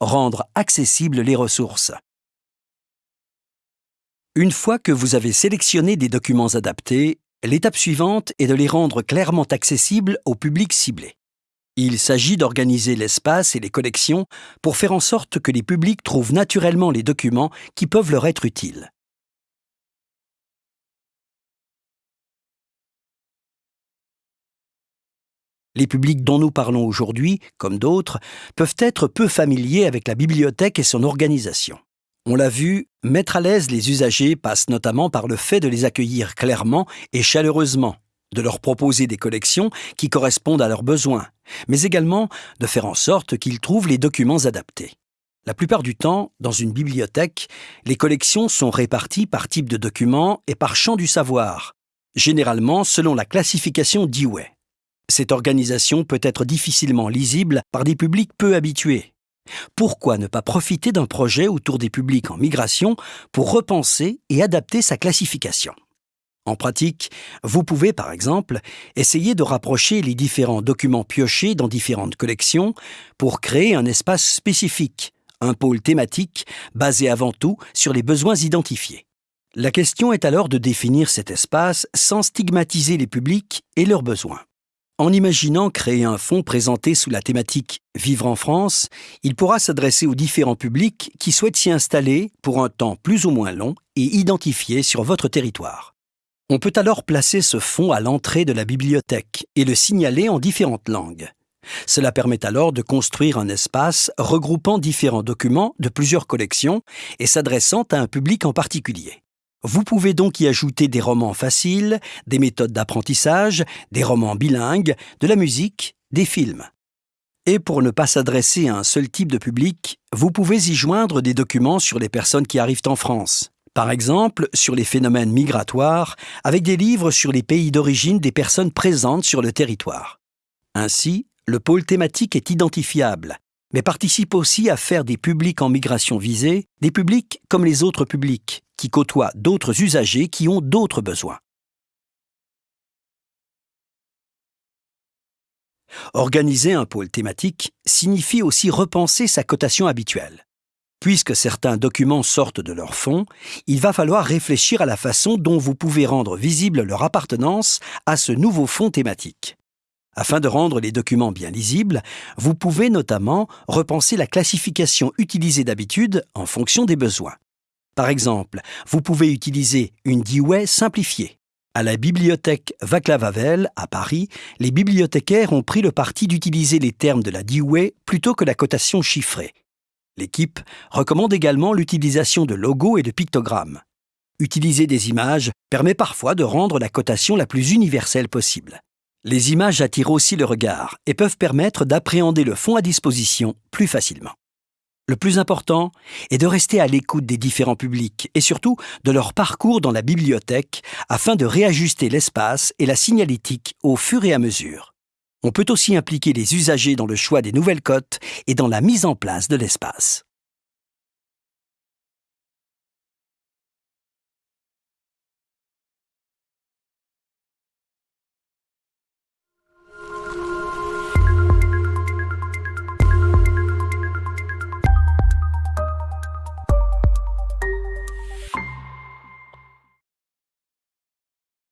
rendre accessibles les ressources. Une fois que vous avez sélectionné des documents adaptés, l'étape suivante est de les rendre clairement accessibles au public ciblé. Il s'agit d'organiser l'espace et les collections pour faire en sorte que les publics trouvent naturellement les documents qui peuvent leur être utiles. Les publics dont nous parlons aujourd'hui, comme d'autres, peuvent être peu familiers avec la bibliothèque et son organisation. On l'a vu, mettre à l'aise les usagers passe notamment par le fait de les accueillir clairement et chaleureusement, de leur proposer des collections qui correspondent à leurs besoins, mais également de faire en sorte qu'ils trouvent les documents adaptés. La plupart du temps, dans une bibliothèque, les collections sont réparties par type de document et par champ du savoir, généralement selon la classification Dewey. Cette organisation peut être difficilement lisible par des publics peu habitués. Pourquoi ne pas profiter d'un projet autour des publics en migration pour repenser et adapter sa classification? En pratique, vous pouvez par exemple essayer de rapprocher les différents documents piochés dans différentes collections pour créer un espace spécifique, un pôle thématique basé avant tout sur les besoins identifiés. La question est alors de définir cet espace sans stigmatiser les publics et leurs besoins. En imaginant créer un fonds présenté sous la thématique Vivre en France, il pourra s'adresser aux différents publics qui souhaitent s'y installer pour un temps plus ou moins long et identifié sur votre territoire. On peut alors placer ce fonds à l'entrée de la bibliothèque et le signaler en différentes langues. Cela permet alors de construire un espace regroupant différents documents de plusieurs collections et s'adressant à un public en particulier. Vous pouvez donc y ajouter des romans faciles, des méthodes d'apprentissage, des romans bilingues, de la musique, des films. Et pour ne pas s'adresser à un seul type de public, vous pouvez y joindre des documents sur les personnes qui arrivent en France. Par exemple, sur les phénomènes migratoires, avec des livres sur les pays d'origine des personnes présentes sur le territoire. Ainsi, le pôle thématique est identifiable, mais participe aussi à faire des publics en migration visée des publics comme les autres publics, qui côtoient d'autres usagers qui ont d'autres besoins. Organiser un pôle thématique signifie aussi repenser sa cotation habituelle. Puisque certains documents sortent de leur fond, il va falloir réfléchir à la façon dont vous pouvez rendre visible leur appartenance à ce nouveau fond thématique. Afin de rendre les documents bien lisibles, vous pouvez notamment repenser la classification utilisée d'habitude en fonction des besoins. Par exemple, vous pouvez utiliser une Dewey simplifiée. À la bibliothèque Vaclav Havel, à Paris, les bibliothécaires ont pris le parti d'utiliser les termes de la Dewey plutôt que la cotation chiffrée. L'équipe recommande également l'utilisation de logos et de pictogrammes. Utiliser des images permet parfois de rendre la cotation la plus universelle possible. Les images attirent aussi le regard et peuvent permettre d'appréhender le fond à disposition plus facilement. Le plus important est de rester à l'écoute des différents publics et surtout de leur parcours dans la bibliothèque afin de réajuster l'espace et la signalétique au fur et à mesure. On peut aussi impliquer les usagers dans le choix des nouvelles cotes et dans la mise en place de l'espace.